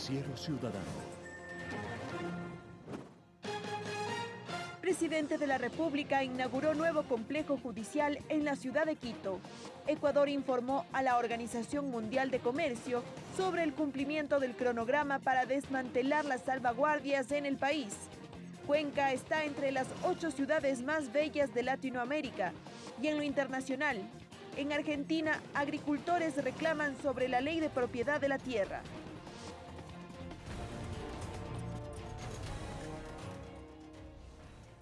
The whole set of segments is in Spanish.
Noticiero Ciudadano. Presidente de la República inauguró nuevo complejo judicial en la ciudad de Quito. Ecuador informó a la Organización Mundial de Comercio sobre el cumplimiento del cronograma para desmantelar las salvaguardias en el país. Cuenca está entre las ocho ciudades más bellas de Latinoamérica y en lo internacional. En Argentina, agricultores reclaman sobre la ley de propiedad de la tierra.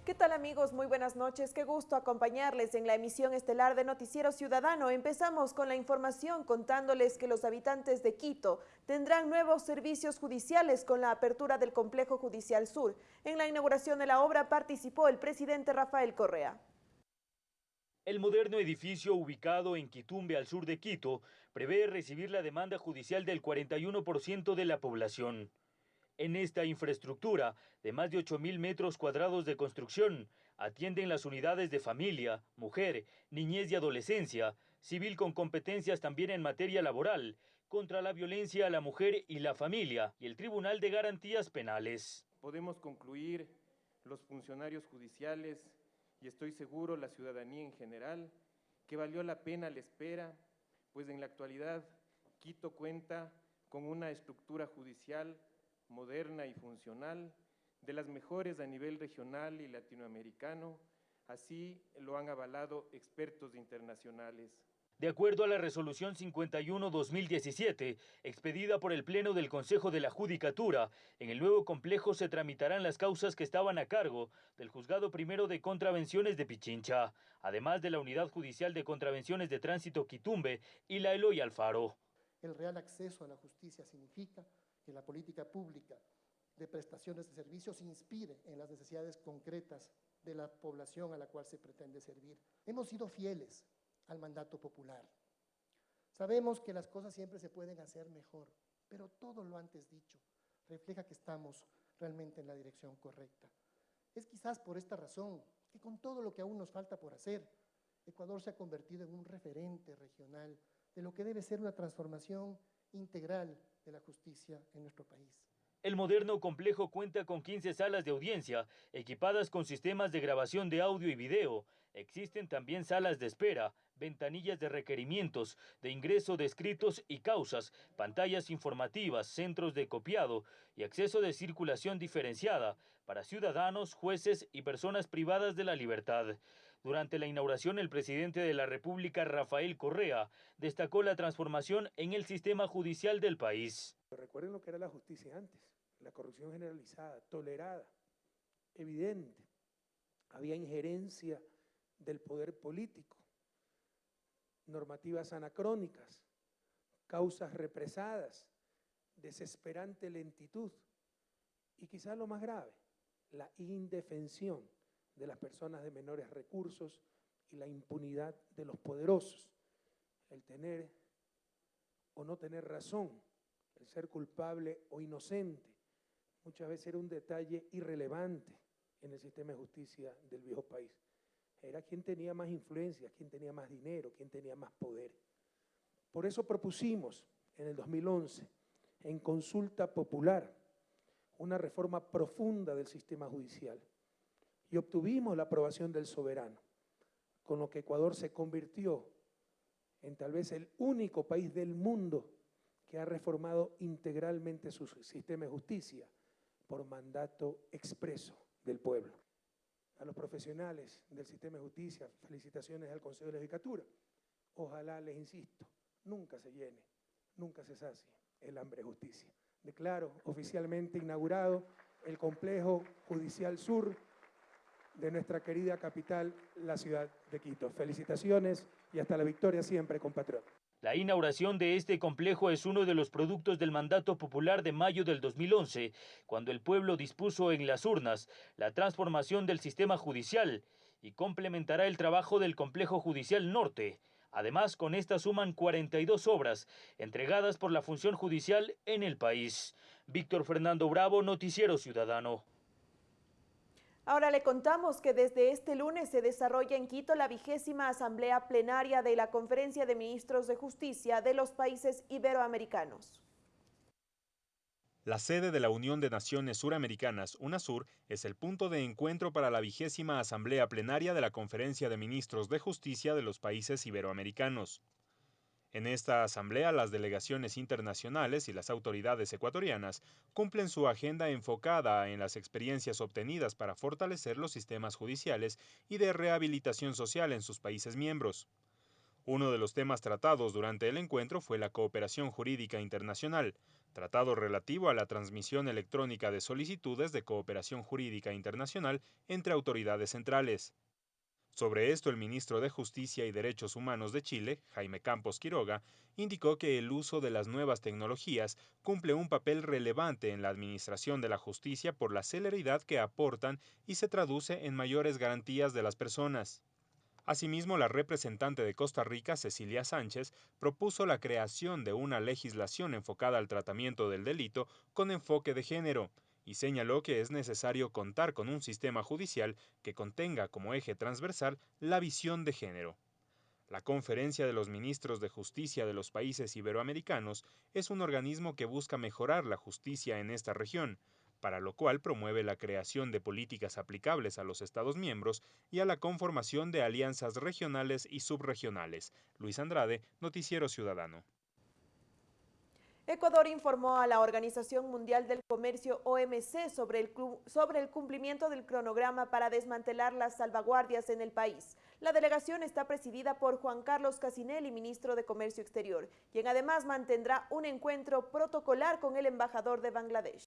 ¿Qué tal amigos? Muy buenas noches. Qué gusto acompañarles en la emisión estelar de Noticiero Ciudadano. Empezamos con la información contándoles que los habitantes de Quito tendrán nuevos servicios judiciales con la apertura del Complejo Judicial Sur. En la inauguración de la obra participó el presidente Rafael Correa. El moderno edificio ubicado en Quitumbe, al sur de Quito, prevé recibir la demanda judicial del 41% de la población. En esta infraestructura de más de 8.000 metros cuadrados de construcción, atienden las unidades de familia, mujer, niñez y adolescencia, civil con competencias también en materia laboral, contra la violencia a la mujer y la familia, y el Tribunal de Garantías Penales. Podemos concluir los funcionarios judiciales y estoy seguro la ciudadanía en general que valió la pena la espera, pues en la actualidad Quito cuenta con una estructura judicial moderna y funcional, de las mejores a nivel regional y latinoamericano, así lo han avalado expertos internacionales. De acuerdo a la resolución 51-2017, expedida por el Pleno del Consejo de la Judicatura, en el nuevo complejo se tramitarán las causas que estaban a cargo del Juzgado Primero de Contravenciones de Pichincha, además de la Unidad Judicial de Contravenciones de Tránsito Quitumbe y la Eloy Alfaro. El real acceso a la justicia significa que la política pública de prestaciones de servicios inspire en las necesidades concretas de la población a la cual se pretende servir. Hemos sido fieles al mandato popular. Sabemos que las cosas siempre se pueden hacer mejor, pero todo lo antes dicho refleja que estamos realmente en la dirección correcta. Es quizás por esta razón que con todo lo que aún nos falta por hacer, Ecuador se ha convertido en un referente regional de lo que debe ser una transformación integral de la justicia en nuestro país. El moderno complejo cuenta con 15 salas de audiencia, equipadas con sistemas de grabación de audio y video. Existen también salas de espera, ventanillas de requerimientos, de ingreso de escritos y causas, pantallas informativas, centros de copiado y acceso de circulación diferenciada para ciudadanos, jueces y personas privadas de la libertad. Durante la inauguración, el presidente de la República, Rafael Correa, destacó la transformación en el sistema judicial del país. Recuerden lo que era la justicia antes, la corrupción generalizada, tolerada, evidente. Había injerencia del poder político, normativas anacrónicas, causas represadas, desesperante lentitud y quizás lo más grave, la indefensión de las personas de menores recursos y la impunidad de los poderosos. El tener o no tener razón, el ser culpable o inocente, muchas veces era un detalle irrelevante en el sistema de justicia del viejo país. Era quien tenía más influencia, quien tenía más dinero, quien tenía más poder. Por eso propusimos en el 2011, en consulta popular, una reforma profunda del sistema judicial y obtuvimos la aprobación del soberano, con lo que Ecuador se convirtió en tal vez el único país del mundo que ha reformado integralmente su sistema de justicia por mandato expreso del pueblo. A los profesionales del sistema de justicia, felicitaciones al Consejo de Legislatura. Ojalá, les insisto, nunca se llene, nunca se sacie el hambre de justicia. Declaro oficialmente inaugurado el Complejo Judicial Sur de nuestra querida capital, la ciudad de Quito. Felicitaciones y hasta la victoria siempre, compatriota. La inauguración de este complejo es uno de los productos del mandato popular de mayo del 2011, cuando el pueblo dispuso en las urnas la transformación del sistema judicial y complementará el trabajo del complejo judicial norte. Además, con esta suman 42 obras entregadas por la función judicial en el país. Víctor Fernando Bravo, Noticiero Ciudadano. Ahora le contamos que desde este lunes se desarrolla en Quito la vigésima asamblea plenaria de la Conferencia de Ministros de Justicia de los países iberoamericanos. La sede de la Unión de Naciones Suramericanas, UNASUR, es el punto de encuentro para la vigésima Asamblea Plenaria de la Conferencia de Ministros de Justicia de los Países Iberoamericanos. En esta asamblea, las delegaciones internacionales y las autoridades ecuatorianas cumplen su agenda enfocada en las experiencias obtenidas para fortalecer los sistemas judiciales y de rehabilitación social en sus países miembros. Uno de los temas tratados durante el encuentro fue la cooperación jurídica internacional, tratado relativo a la transmisión electrónica de solicitudes de cooperación jurídica internacional entre autoridades centrales. Sobre esto, el ministro de Justicia y Derechos Humanos de Chile, Jaime Campos Quiroga, indicó que el uso de las nuevas tecnologías cumple un papel relevante en la administración de la justicia por la celeridad que aportan y se traduce en mayores garantías de las personas. Asimismo, la representante de Costa Rica, Cecilia Sánchez, propuso la creación de una legislación enfocada al tratamiento del delito con enfoque de género y señaló que es necesario contar con un sistema judicial que contenga como eje transversal la visión de género. La Conferencia de los Ministros de Justicia de los Países Iberoamericanos es un organismo que busca mejorar la justicia en esta región, para lo cual promueve la creación de políticas aplicables a los Estados miembros y a la conformación de alianzas regionales y subregionales. Luis Andrade, Noticiero Ciudadano. Ecuador informó a la Organización Mundial del Comercio OMC sobre el, cumplimiento del cronograma para desmantelar las salvaguardias en el país. La delegación está presidida por Juan Carlos Casinelli, ministro de Comercio Exterior, quien además mantendrá un encuentro protocolar con el embajador de Bangladesh.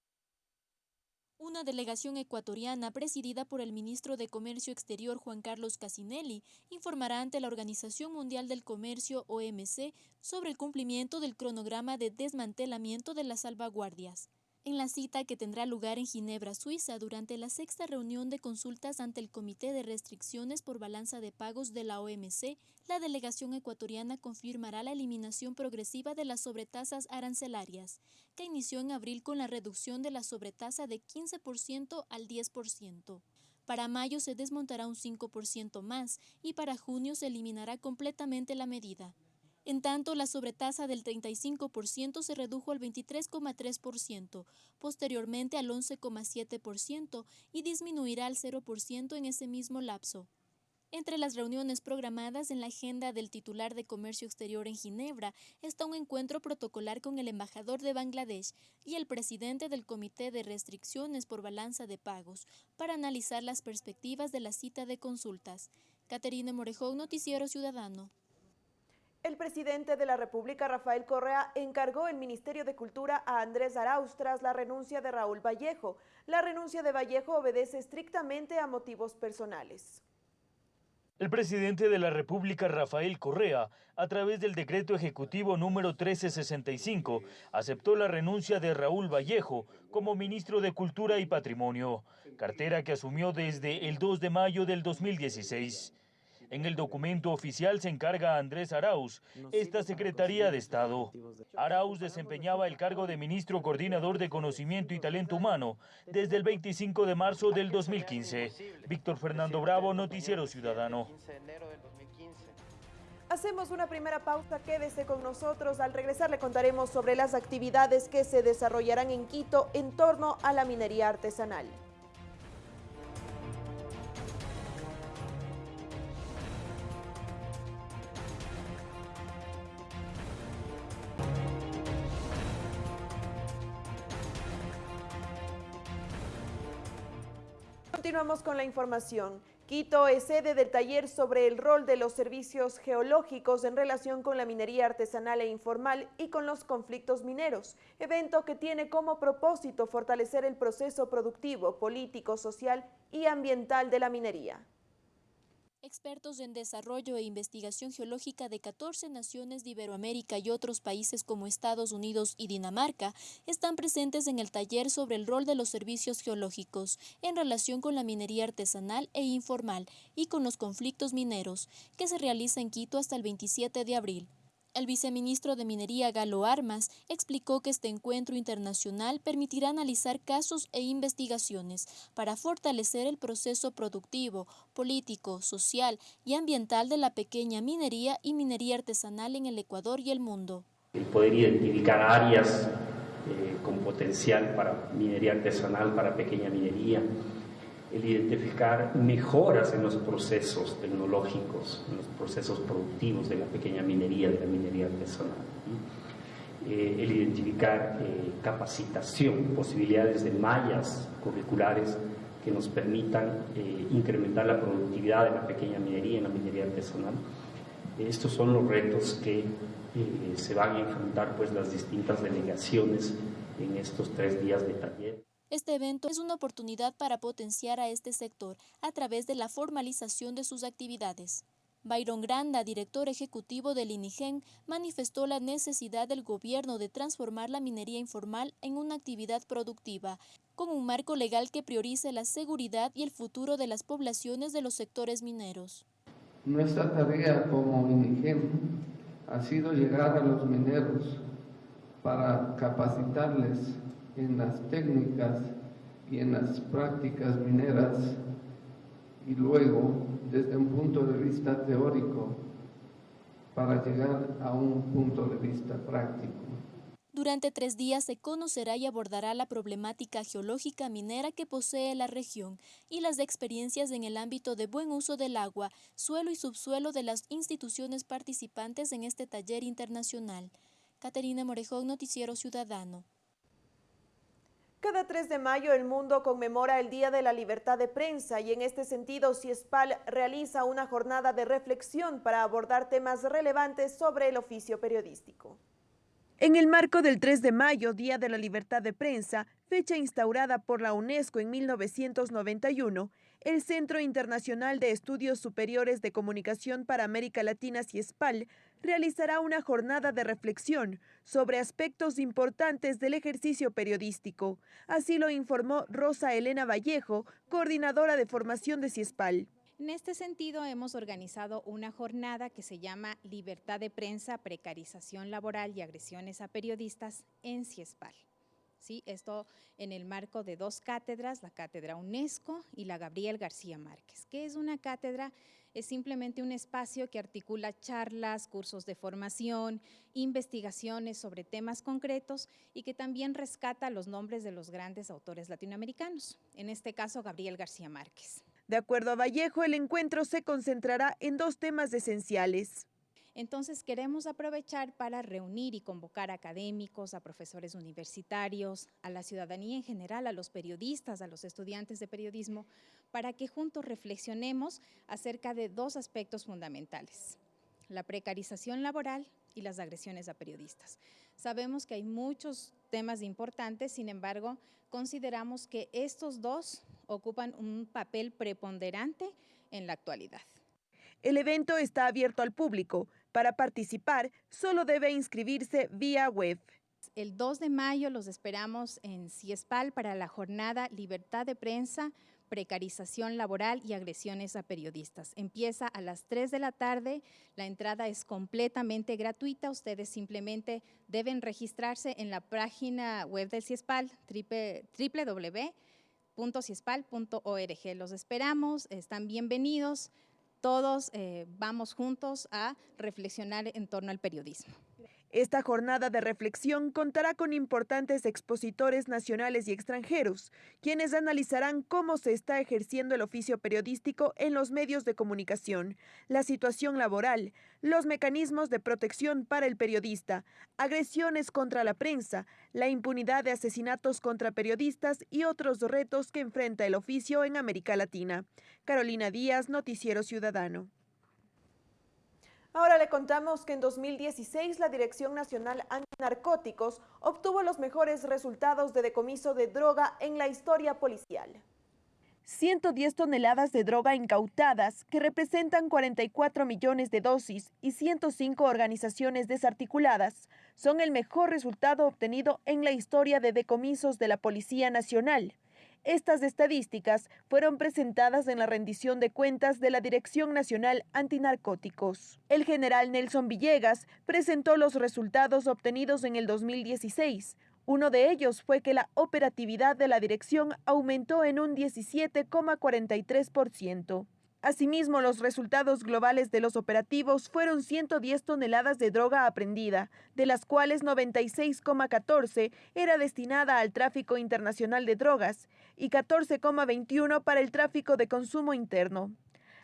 Una delegación ecuatoriana presidida por el ministro de Comercio Exterior Juan Carlos Casinelli informará ante la Organización Mundial del Comercio OMC sobre el cumplimiento del cronograma de desmantelamiento de las salvaguardias en la cita que tendrá lugar en Ginebra, Suiza, durante la sexta reunión de consultas ante el Comité de Restricciones por Balanza de Pagos de la OMC, la delegación ecuatoriana confirmará la eliminación progresiva de las sobretasas arancelarias, que inició en abril con la reducción de la sobretasa de 15% al 10%. Para mayo se desmontará un 5% más y para junio se eliminará completamente la medida. En tanto, la sobretasa del 35% se redujo al 23,3%, posteriormente al 11,7% y disminuirá al 0% en ese mismo lapso. Entre las reuniones programadas en la agenda del titular de Comercio Exterior en Ginebra está un encuentro protocolar con el embajador de Bangladesh y el presidente del Comité de Restricciones por Balanza de Pagos para analizar las perspectivas de la cita de consultas. Caterina Morejón, Noticiero Ciudadano. El presidente de la República, Rafael Correa, encargó el Ministerio de Cultura a Andrés Arauz tras la renuncia de Raúl Vallejo. La renuncia de Vallejo obedece estrictamente a motivos personales. El presidente de la República, Rafael Correa, a través del decreto ejecutivo número 1365, aceptó la renuncia de Raúl Vallejo como ministro de Cultura y Patrimonio, cartera que asumió desde el 2 de mayo del 2016. En el documento oficial se encarga a Andrés Arauz esta Secretaría de Estado. Arauz desempeñaba el cargo de ministro coordinador de conocimiento y talento humano desde el 25 de marzo del 2015. Víctor Fernando Bravo, Noticiero Ciudadano. Hacemos una primera pausa, quédese con nosotros. Al regresar le contaremos sobre las actividades que se desarrollarán en Quito en torno a la minería artesanal. Con la información. Quito es sede del taller sobre el rol de los servicios geológicos en relación con la minería artesanal e informal y con los conflictos mineros, evento que tiene como propósito fortalecer el proceso productivo, político, social y ambiental de la minería. Expertos en desarrollo e investigación geológica de 14 naciones de Iberoamérica y otros países como Estados Unidos y Dinamarca están presentes en el taller sobre el rol de los servicios geológicos en relación con la minería artesanal e informal y con los conflictos mineros, que se realiza en Quito hasta el 27 de abril. El viceministro de Minería Galo Armas explicó que este encuentro internacional permitirá analizar casos e investigaciones para fortalecer el proceso productivo, político, social y ambiental de la pequeña minería y minería artesanal en el Ecuador y el mundo. El poder identificar áreas eh, con potencial para minería artesanal, para pequeña minería, el identificar mejoras en los procesos tecnológicos, en los procesos productivos de la pequeña minería, de la minería artesanal. Eh, el identificar eh, capacitación, posibilidades de mallas curriculares que nos permitan eh, incrementar la productividad de la pequeña minería en la minería artesanal. Estos son los retos que se van a enfrentar pues las distintas delegaciones en estos tres días de taller. Este evento es una oportunidad para potenciar a este sector a través de la formalización de sus actividades. Byron Granda, director ejecutivo del INIGEN, manifestó la necesidad del gobierno de transformar la minería informal en una actividad productiva, con un marco legal que priorice la seguridad y el futuro de las poblaciones de los sectores mineros. Nuestra tarea como INIGEN ha sido llegar a los mineros para capacitarles en las técnicas y en las prácticas mineras y luego desde un punto de vista teórico para llegar a un punto de vista práctico. Durante tres días se conocerá y abordará la problemática geológica minera que posee la región y las experiencias en el ámbito de buen uso del agua, suelo y subsuelo de las instituciones participantes en este taller internacional. Caterina Morejón, Noticiero Ciudadano. Cada 3 de mayo el mundo conmemora el Día de la Libertad de Prensa y en este sentido CIESPAL realiza una jornada de reflexión para abordar temas relevantes sobre el oficio periodístico. En el marco del 3 de mayo, Día de la Libertad de Prensa, fecha instaurada por la UNESCO en 1991, el Centro Internacional de Estudios Superiores de Comunicación para América Latina, CIESPAL, realizará una jornada de reflexión sobre aspectos importantes del ejercicio periodístico. Así lo informó Rosa Elena Vallejo, coordinadora de formación de CIESPAL. En este sentido, hemos organizado una jornada que se llama Libertad de Prensa, Precarización Laboral y Agresiones a Periodistas en CIESPAL. ¿Sí? Esto en el marco de dos cátedras, la cátedra UNESCO y la Gabriel García Márquez, que es una cátedra, es simplemente un espacio que articula charlas, cursos de formación, investigaciones sobre temas concretos y que también rescata los nombres de los grandes autores latinoamericanos, en este caso Gabriel García Márquez. De acuerdo a Vallejo, el encuentro se concentrará en dos temas esenciales. Entonces queremos aprovechar para reunir y convocar a académicos, a profesores universitarios, a la ciudadanía en general, a los periodistas, a los estudiantes de periodismo, para que juntos reflexionemos acerca de dos aspectos fundamentales, la precarización laboral y las agresiones a periodistas. Sabemos que hay muchos temas importantes, sin embargo, consideramos que estos dos ocupan un papel preponderante en la actualidad. El evento está abierto al público. Para participar, solo debe inscribirse vía web. El 2 de mayo los esperamos en CIESPAL para la jornada Libertad de Prensa, Precarización Laboral y Agresiones a Periodistas. Empieza a las 3 de la tarde, la entrada es completamente gratuita, ustedes simplemente deben registrarse en la página web del CIESPAL, www.ciespal.org. Los esperamos, están bienvenidos todos eh, vamos juntos a reflexionar en torno al periodismo. Esta jornada de reflexión contará con importantes expositores nacionales y extranjeros, quienes analizarán cómo se está ejerciendo el oficio periodístico en los medios de comunicación, la situación laboral, los mecanismos de protección para el periodista, agresiones contra la prensa, la impunidad de asesinatos contra periodistas y otros retos que enfrenta el oficio en América Latina. Carolina Díaz, Noticiero Ciudadano. Ahora le contamos que en 2016 la Dirección Nacional Antinarcóticos obtuvo los mejores resultados de decomiso de droga en la historia policial. 110 toneladas de droga incautadas, que representan 44 millones de dosis y 105 organizaciones desarticuladas, son el mejor resultado obtenido en la historia de decomisos de la Policía Nacional. Estas estadísticas fueron presentadas en la rendición de cuentas de la Dirección Nacional Antinarcóticos. El general Nelson Villegas presentó los resultados obtenidos en el 2016. Uno de ellos fue que la operatividad de la dirección aumentó en un 17,43%. Asimismo, los resultados globales de los operativos fueron 110 toneladas de droga aprendida, de las cuales 96,14 era destinada al tráfico internacional de drogas y 14,21 para el tráfico de consumo interno.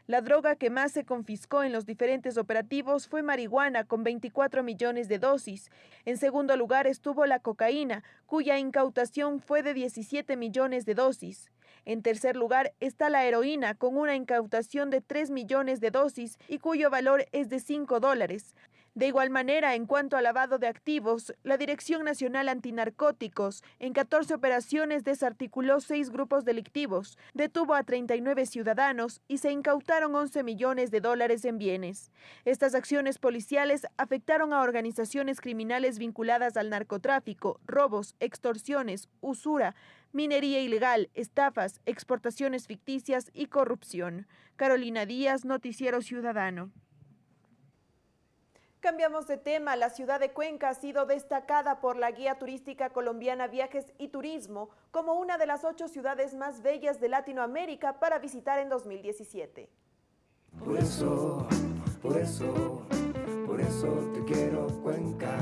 La droga que más se confiscó en los diferentes operativos fue marihuana con 24 millones de dosis. En segundo lugar estuvo la cocaína, cuya incautación fue de 17 millones de dosis. En tercer lugar está la heroína con una incautación de 3 millones de dosis y cuyo valor es de 5 dólares. De igual manera, en cuanto al lavado de activos, la Dirección Nacional Antinarcóticos en 14 operaciones desarticuló seis grupos delictivos, detuvo a 39 ciudadanos y se incautaron 11 millones de dólares en bienes. Estas acciones policiales afectaron a organizaciones criminales vinculadas al narcotráfico, robos, extorsiones, usura, minería ilegal, estafas, exportaciones ficticias y corrupción. Carolina Díaz, Noticiero Ciudadano. Cambiamos de tema. La ciudad de Cuenca ha sido destacada por la guía turística colombiana Viajes y Turismo como una de las ocho ciudades más bellas de Latinoamérica para visitar en 2017. Por eso, por eso, por eso te quiero Cuenca.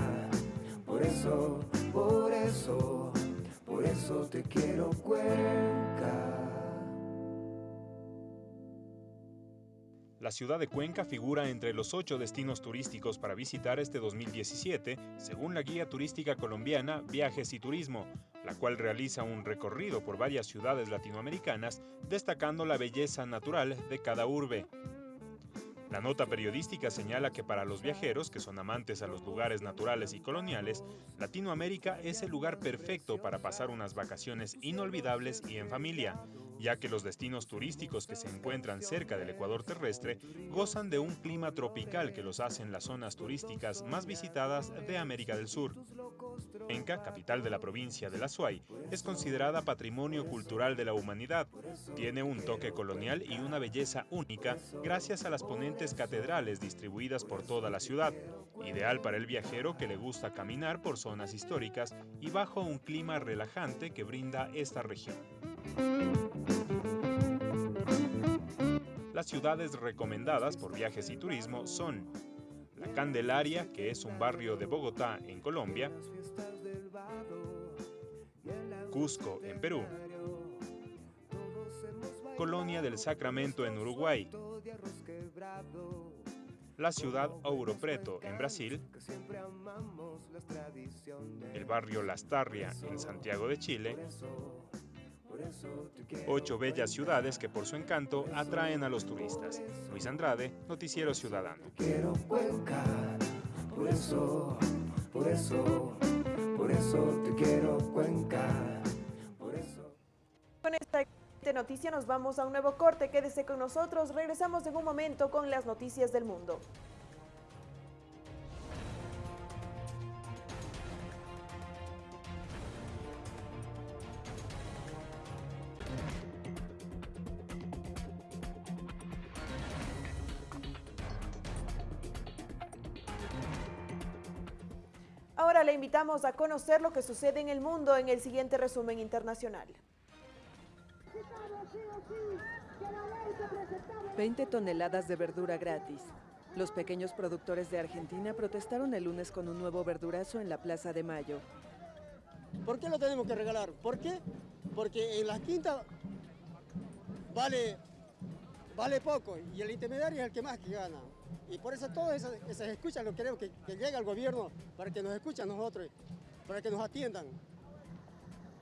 Por eso, por eso, por eso te quiero Cuenca. La ciudad de Cuenca figura entre los ocho destinos turísticos para visitar este 2017, según la guía turística colombiana Viajes y Turismo, la cual realiza un recorrido por varias ciudades latinoamericanas, destacando la belleza natural de cada urbe. La nota periodística señala que para los viajeros, que son amantes a los lugares naturales y coloniales, Latinoamérica es el lugar perfecto para pasar unas vacaciones inolvidables y en familia, ya que los destinos turísticos que se encuentran cerca del ecuador terrestre gozan de un clima tropical que los hace en las zonas turísticas más visitadas de América del Sur. Enca, capital de la provincia de La Suay, es considerada patrimonio cultural de la humanidad. Tiene un toque colonial y una belleza única gracias a las ponentes catedrales distribuidas por toda la ciudad, ideal para el viajero que le gusta caminar por zonas históricas y bajo un clima relajante que brinda esta región. Las ciudades recomendadas por viajes y turismo son La Candelaria, que es un barrio de Bogotá, en Colombia, Cusco, en Perú, Colonia del Sacramento, en Uruguay, la ciudad Ouro Preto, en Brasil, el barrio Lastarria, en Santiago de Chile, Ocho bellas ciudades que por su encanto atraen a los turistas. Luis Andrade, Noticiero Ciudadano. Quiero por eso, por eso, por eso te quiero Cuenca. Con esta noticia nos vamos a un nuevo corte. Quédese con nosotros. Regresamos en un momento con las noticias del mundo. Ahora le invitamos a conocer lo que sucede en el mundo en el siguiente resumen internacional. 20 toneladas de verdura gratis. Los pequeños productores de Argentina protestaron el lunes con un nuevo verdurazo en la Plaza de Mayo. ¿Por qué lo tenemos que regalar? ¿Por qué? Porque en las quintas vale, vale poco y el intermediario es el que más gana. Y por eso todas esas, escuchas lo queremos que, que llegue al gobierno para que nos escuchen nosotros, para que nos atiendan.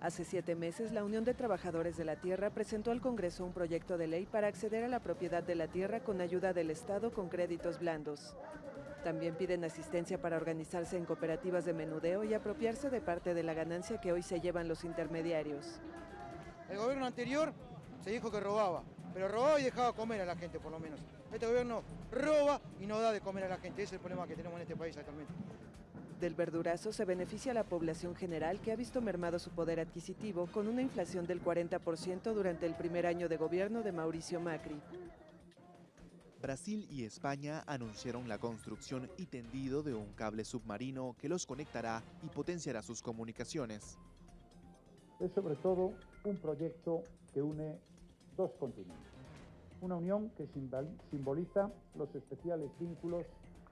Hace siete meses, la Unión de Trabajadores de la Tierra presentó al Congreso un proyecto de ley para acceder a la propiedad de la tierra con ayuda del Estado con créditos blandos. También piden asistencia para organizarse en cooperativas de menudeo y apropiarse de parte de la ganancia que hoy se llevan los intermediarios. El gobierno anterior se dijo que robaba, pero robaba y dejaba comer a la gente por lo menos. Este gobierno roba y no da de comer a la gente. Ese es el problema que tenemos en este país actualmente. Del verdurazo se beneficia a la población general que ha visto mermado su poder adquisitivo con una inflación del 40% durante el primer año de gobierno de Mauricio Macri. Brasil y España anunciaron la construcción y tendido de un cable submarino que los conectará y potenciará sus comunicaciones. Es sobre todo un proyecto que une dos continentes una unión que simboliza los especiales vínculos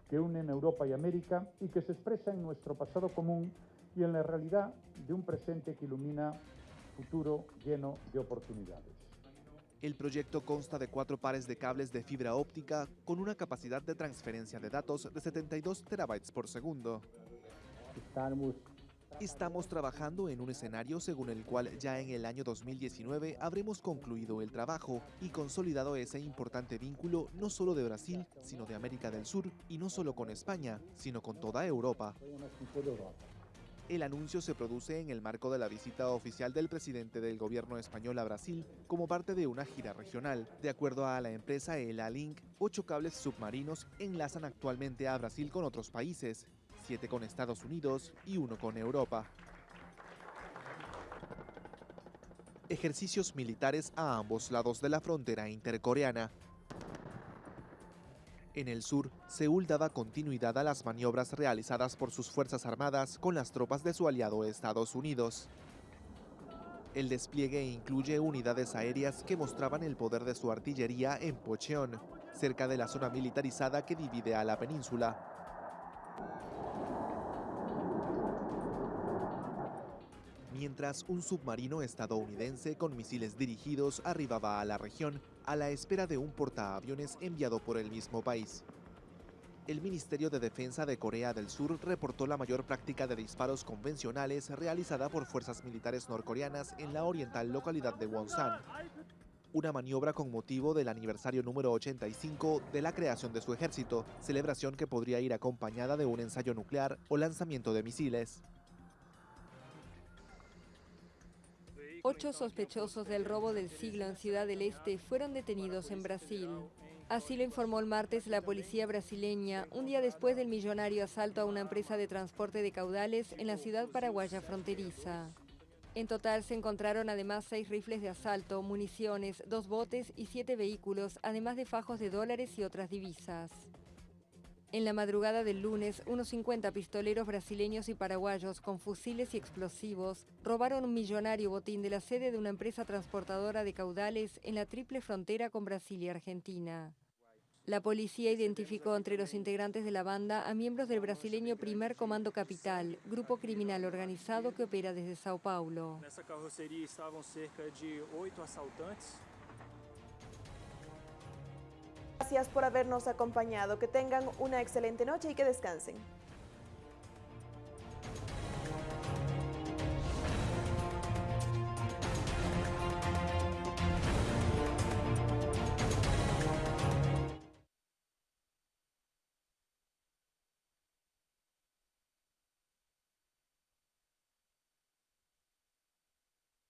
que unen Europa y América y que se expresa en nuestro pasado común y en la realidad de un presente que ilumina futuro lleno de oportunidades. El proyecto consta de cuatro pares de cables de fibra óptica con una capacidad de transferencia de datos de 72 terabytes por segundo. Estamos Estamos trabajando en un escenario según el cual ya en el año 2019 habremos concluido el trabajo y consolidado ese importante vínculo no solo de Brasil, sino de América del Sur y no solo con España, sino con toda Europa. El anuncio se produce en el marco de la visita oficial del presidente del gobierno español a Brasil como parte de una gira regional. De acuerdo a la empresa ELA Link, ocho cables submarinos enlazan actualmente a Brasil con otros países, siete con Estados Unidos y uno con Europa. Ejercicios militares a ambos lados de la frontera intercoreana. En el sur, Seúl daba continuidad a las maniobras realizadas por sus Fuerzas Armadas con las tropas de su aliado Estados Unidos. El despliegue incluye unidades aéreas que mostraban el poder de su artillería en Pocheon, cerca de la zona militarizada que divide a la península. Mientras un submarino estadounidense con misiles dirigidos arribaba a la región a la espera de un portaaviones enviado por el mismo país. El Ministerio de Defensa de Corea del Sur reportó la mayor práctica de disparos convencionales realizada por fuerzas militares norcoreanas en la oriental localidad de Wonsan, una maniobra con motivo del aniversario número 85 de la creación de su ejército, celebración que podría ir acompañada de un ensayo nuclear o lanzamiento de misiles. Ocho sospechosos del robo del siglo en Ciudad del Este fueron detenidos en Brasil. Así lo informó el martes la policía brasileña, un día después del millonario asalto a una empresa de transporte de caudales en la ciudad paraguaya fronteriza. En total se encontraron además seis rifles de asalto, municiones, dos botes y siete vehículos, además de fajos de dólares y otras divisas. En la madrugada del lunes, unos 50 pistoleros brasileños y paraguayos con fusiles y explosivos robaron un millonario botín de la sede de una empresa transportadora de caudales en la triple frontera con Brasil y Argentina. La policía identificó entre los integrantes de la banda a miembros del brasileño Primer Comando Capital, grupo criminal organizado que opera desde Sao Paulo. cerca de oito asaltantes Gracias por habernos acompañado. Que tengan una excelente noche y que descansen.